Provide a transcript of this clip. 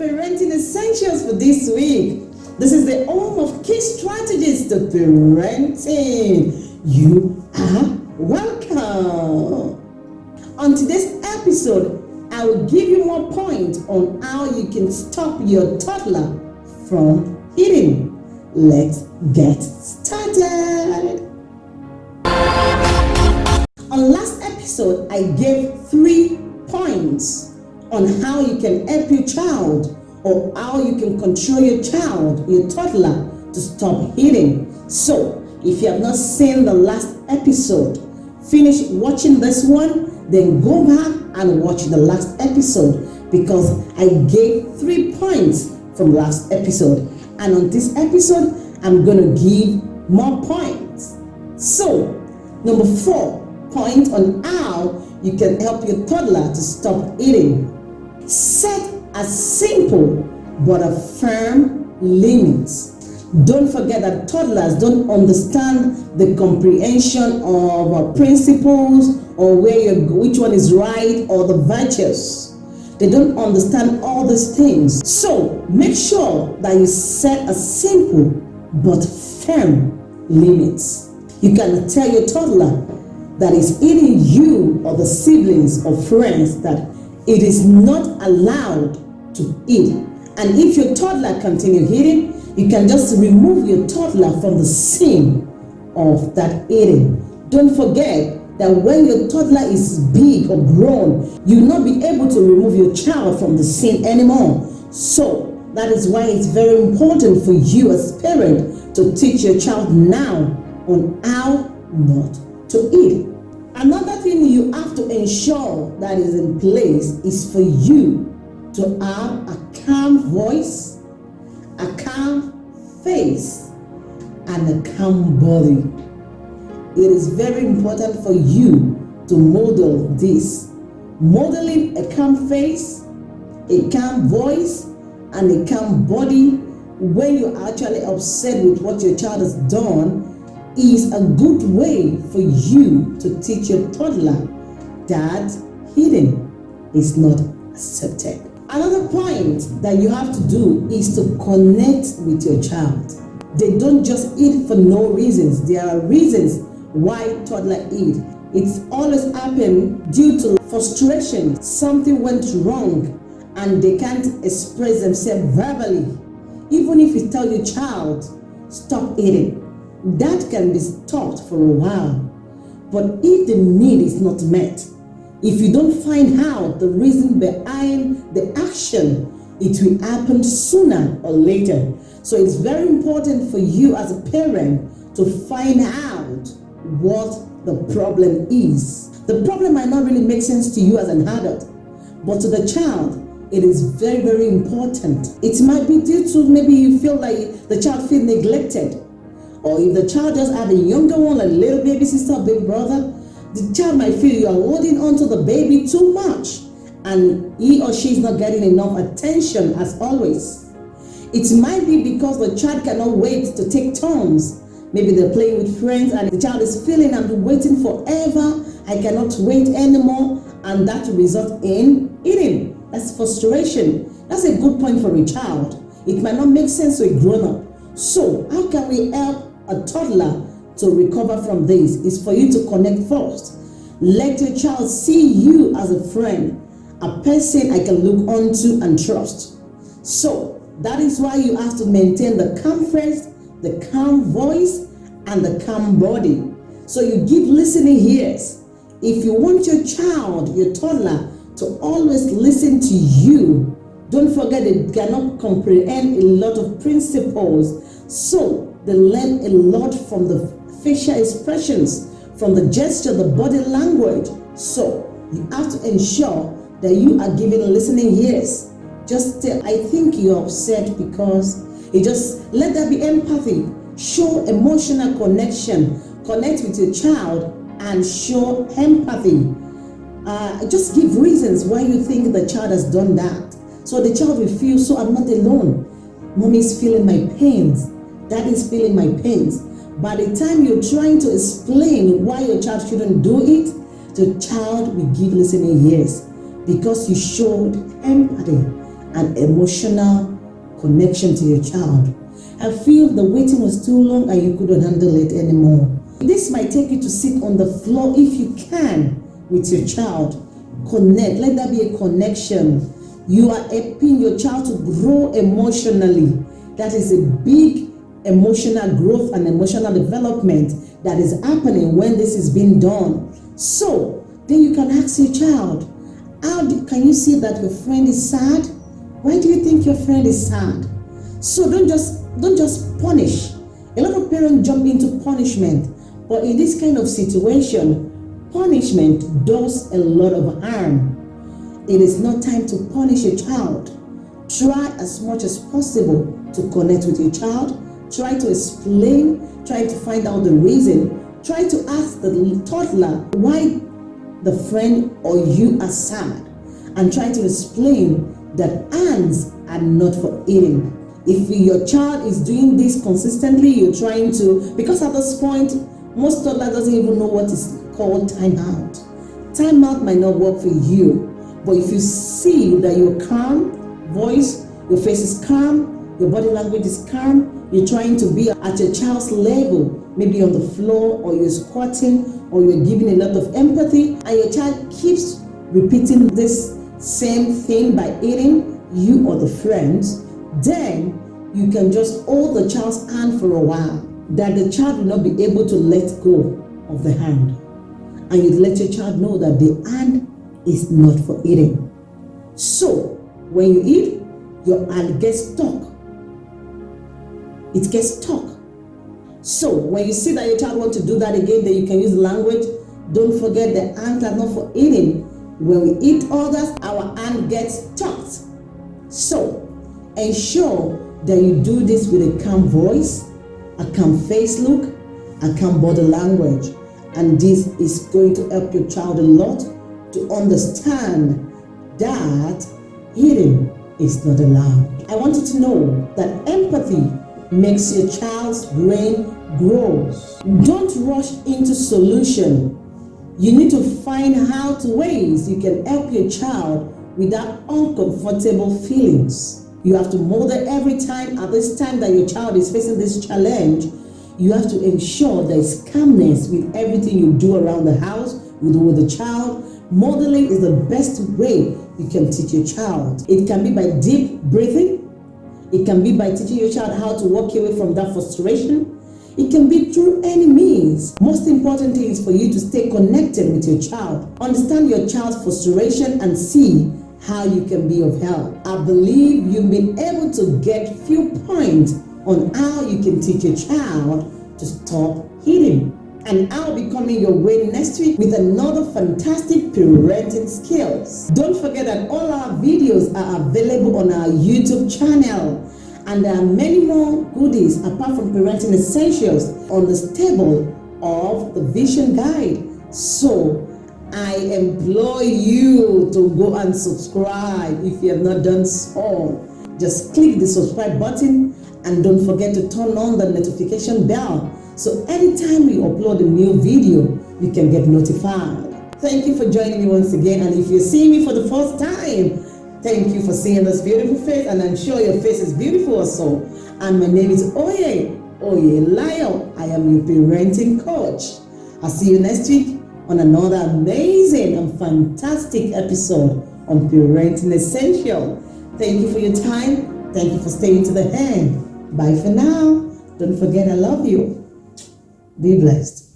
Parenting Essentials for this week. This is the home of key strategies to parenting. You are welcome. On today's episode, I will give you more points on how you can stop your toddler from eating. Let's get started. On last episode, I gave three points on how you can help your child or how you can control your child, your toddler, to stop eating. So, if you have not seen the last episode, finish watching this one, then go back and watch the last episode because I gave three points from last episode. And on this episode, I'm going to give more points. So, number four, point on how you can help your toddler to stop eating. Set a simple but a firm limits. Don't forget that toddlers don't understand the comprehension of uh, principles or where which one is right or the virtues. They don't understand all these things. So make sure that you set a simple but firm limits. You can tell your toddler that is eating you or the siblings or friends that it is not allowed to eat. And if your toddler continue eating, you can just remove your toddler from the scene of that eating. Don't forget that when your toddler is big or grown, you will not be able to remove your child from the scene anymore. So that is why it's very important for you as parent to teach your child now on how not to eat. Another thing you have to ensure that is in place is for you to have a calm voice, a calm face, and a calm body. It is very important for you to model this. Modeling a calm face, a calm voice, and a calm body when you're actually upset with what your child has done is a good way for you to teach your toddler that eating is not accepted. Another point that you have to do is to connect with your child. They don't just eat for no reasons. There are reasons why toddler eat. It's always happened due to frustration. Something went wrong and they can't express themselves verbally. Even if you tell your child, stop eating, that can be stopped for a while. But if the need is not met, if you don't find out the reason behind the action, it will happen sooner or later. So it's very important for you as a parent to find out what the problem is. The problem might not really make sense to you as an adult, but to the child, it is very, very important. It might be due to maybe you feel like the child feels neglected. Or if the child just have a younger one, like little baby sister, big brother, the child might feel you are holding on to the baby too much and he or she is not getting enough attention as always. It might be because the child cannot wait to take turns. Maybe they're playing with friends and the child is feeling I'm waiting forever. I cannot wait anymore and that will result in eating. That's frustration. That's a good point for a child. It might not make sense to a grown-up. So how can we help a toddler to recover from this? Is for you to connect first. Let your child see you as a friend, a person I can look onto and trust. So that is why you have to maintain the calm face, the calm voice, and the calm body. So you give listening ears. If you want your child, your toddler, to always listen to you. Don't forget they cannot comprehend a lot of principles. So they learn a lot from the facial expressions, from the gesture, the body language. So you have to ensure that you are giving listening ears. Just I think you're upset because you just let there be empathy. Show emotional connection. Connect with your child and show empathy uh, just give reasons why you think the child has done that. So the child will feel, so I'm not alone. Mommy is feeling my pains. Dad is feeling my pains. By the time you're trying to explain why your child shouldn't do it, the child will give listening ears because you showed empathy and emotional connection to your child. I feel the waiting was too long and you couldn't handle it anymore. This might take you to sit on the floor if you can with your child. Connect. Let that be a connection. You are helping your child to grow emotionally. That is a big emotional growth and emotional development that is happening when this is being done. So, then you can ask your child, how do, can you see that your friend is sad? Why do you think your friend is sad? So don't just don't just punish. A lot of parents jump into punishment, but in this kind of situation, punishment does a lot of harm. It is not time to punish a child. Try as much as possible to connect with your child. Try to explain, try to find out the reason. Try to ask the toddler why the friend or you are sad and try to explain that ants are not for eating. If your child is doing this consistently, you're trying to, because at this point, most toddler doesn't even know what is called timeout. Timeout might not work for you, but if you see that you're calm, voice, your face is calm, your body language is calm, you're trying to be at your child's level, maybe on the floor, or you're squatting, or you're giving a lot of empathy, and your child keeps repeating this same thing by eating, you or the friends, then you can just hold the child's hand for a while, that the child will not be able to let go of the hand. And you let your child know that the hand is not for eating. So, when you eat, your hand gets stuck. It gets stuck. So, when you see that your child wants to do that again, then you can use language. Don't forget the hands are not for eating. When we eat others, our hand gets stuck. So, ensure that you do this with a calm voice, a calm face look, a calm body language. And this is going to help your child a lot to understand that eating is not allowed. I want you to know that empathy makes your child's brain grows. Don't rush into solution. You need to find out ways you can help your child without uncomfortable feelings. You have to model every time at this time that your child is facing this challenge. You have to ensure there's calmness with everything you do around the house, with the child. Modeling is the best way you can teach your child. It can be by deep breathing. It can be by teaching your child how to walk away from that frustration. It can be through any means. Most important thing is for you to stay connected with your child. Understand your child's frustration and see how you can be of help. I believe you've been able to get few points on how you can teach your child to stop hitting. And I'll be coming your way next week with another fantastic parenting skills. Don't forget that all our videos are available on our YouTube channel. And there are many more goodies apart from parenting essentials on the table of the vision guide. So I implore you to go and subscribe if you have not done so. Just click the subscribe button and don't forget to turn on the notification bell so anytime we upload a new video, you can get notified. Thank you for joining me once again and if you see me for the first time, thank you for seeing this beautiful face and I'm sure your face is beautiful also. And my name is Oye, Oye Lyle. I am your parenting coach. I'll see you next week on another amazing and fantastic episode on Parenting Essential. Thank you for your time. Thank you for staying to the end. Bye for now. Don't forget I love you. Be blessed.